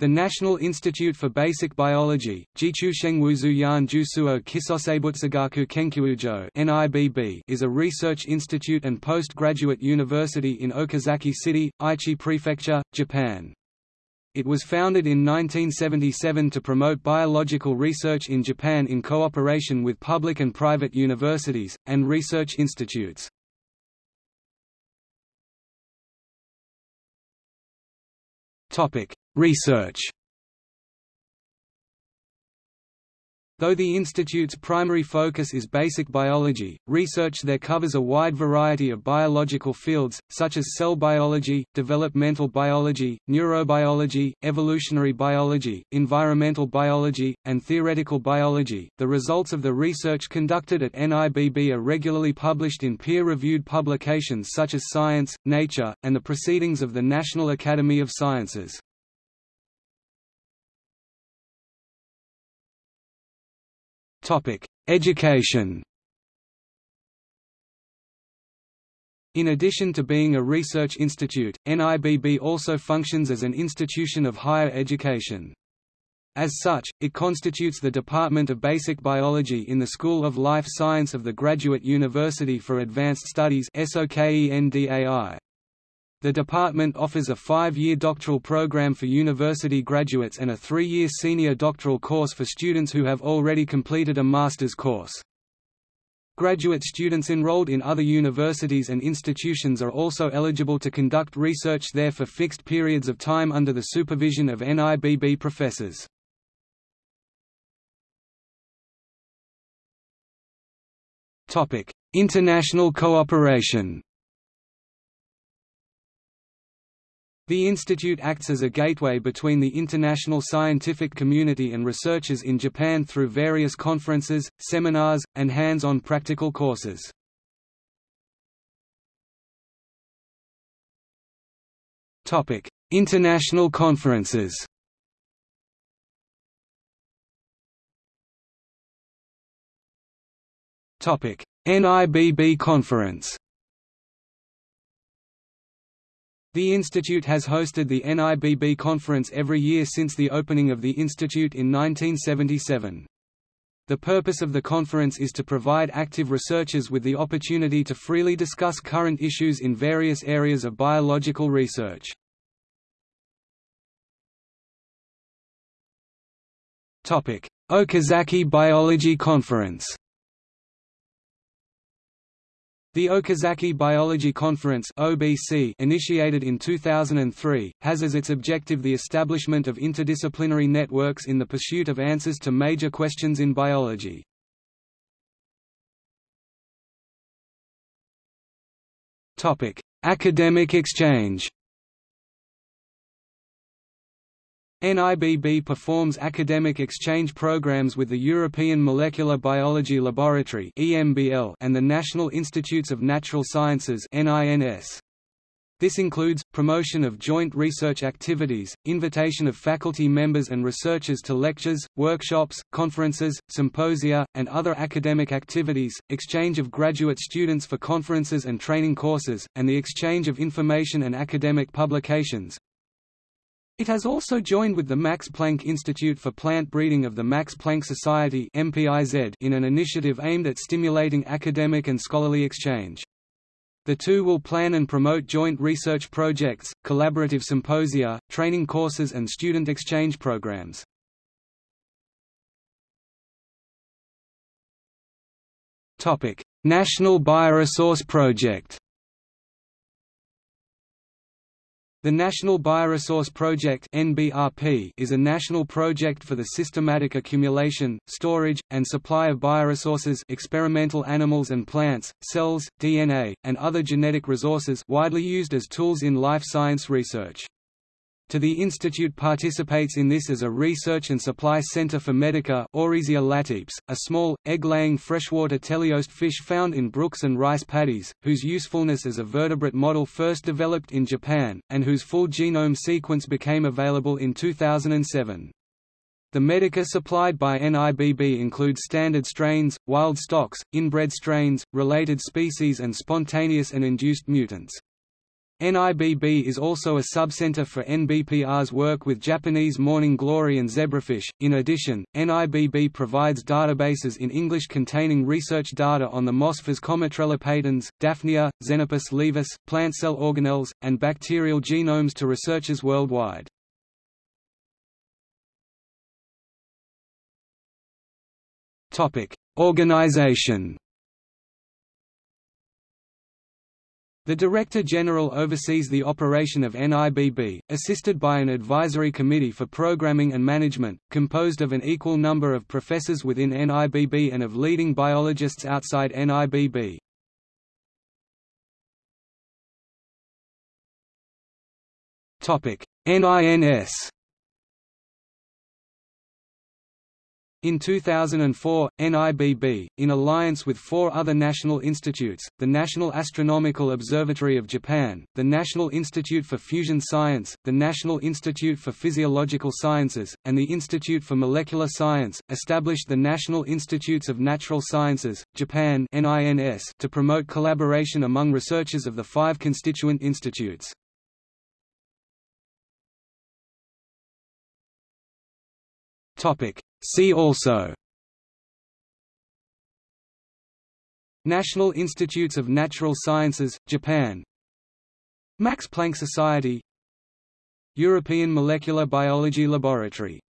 The National Institute for Basic Biology, (NIBB) is a research institute and postgraduate university in Okazaki City, Aichi Prefecture, Japan. It was founded in 1977 to promote biological research in Japan in cooperation with public and private universities, and research institutes. Topic: Research Though the institute's primary focus is basic biology, research there covers a wide variety of biological fields, such as cell biology, developmental biology, neurobiology, evolutionary biology, environmental biology, and theoretical biology. The results of the research conducted at NIBB are regularly published in peer-reviewed publications such as Science, Nature, and the Proceedings of the National Academy of Sciences. Education In addition to being a research institute, NIBB also functions as an institution of higher education. As such, it constitutes the Department of Basic Biology in the School of Life Science of the Graduate University for Advanced Studies SOKENDAI. The department offers a five-year doctoral program for university graduates and a three-year senior doctoral course for students who have already completed a master's course. Graduate students enrolled in other universities and institutions are also eligible to conduct research there for fixed periods of time under the supervision of NIBB professors. International cooperation The institute acts as a gateway between the international scientific community and researchers in Japan through various conferences, seminars, and hands-on practical courses. Topic: International conferences Topic: NIBB conference The institute has hosted the NIBB conference every year since the opening of the institute in 1977. The purpose of the conference is to provide active researchers with the opportunity to freely discuss current issues in various areas of biological research. Okazaki Biology Conference the Okazaki Biology Conference (OBC), initiated in 2003, has as its objective the establishment of interdisciplinary networks in the pursuit of answers to major questions in biology. Topic: Academic exchange. NIBB performs academic exchange programs with the European Molecular Biology Laboratory and the National Institutes of Natural Sciences This includes, promotion of joint research activities, invitation of faculty members and researchers to lectures, workshops, conferences, symposia, and other academic activities, exchange of graduate students for conferences and training courses, and the exchange of information and academic publications, it has also joined with the Max Planck Institute for Plant Breeding of the Max Planck Society in an initiative aimed at stimulating academic and scholarly exchange. The two will plan and promote joint research projects, collaborative symposia, training courses and student exchange programs. National Bioresource Project The National Bioresource Project is a national project for the systematic accumulation, storage, and supply of bioresources experimental animals and plants, cells, DNA, and other genetic resources widely used as tools in life science research to the institute participates in this as a research and supply center for Medaka latipes, a small, egg-laying freshwater teleost fish found in brooks and rice paddies, whose usefulness as a vertebrate model first developed in Japan, and whose full genome sequence became available in 2007. The Medaka supplied by NIBB includes standard strains, wild stocks, inbred strains, related species and spontaneous and induced mutants. NIBB is also a subcenter for NBPR's work with Japanese morning glory and zebrafish. In addition, NIBB provides databases in English containing research data on the Moss Physcomitrella patens, Daphnia, Xenopus laevis, plant cell organelles, and bacterial genomes to researchers worldwide. Topic: Organization The Director General oversees the operation of NIBB, assisted by an advisory committee for programming and management, composed of an equal number of professors within NIBB and of leading biologists outside NIBB. NINS In 2004, NIBB, in alliance with four other national institutes, the National Astronomical Observatory of Japan, the National Institute for Fusion Science, the National Institute for Physiological Sciences, and the Institute for Molecular Science, established the National Institutes of Natural Sciences, Japan to promote collaboration among researchers of the five constituent institutes. Topic See also National Institutes of Natural Sciences, Japan Max Planck Society European Molecular Biology Laboratory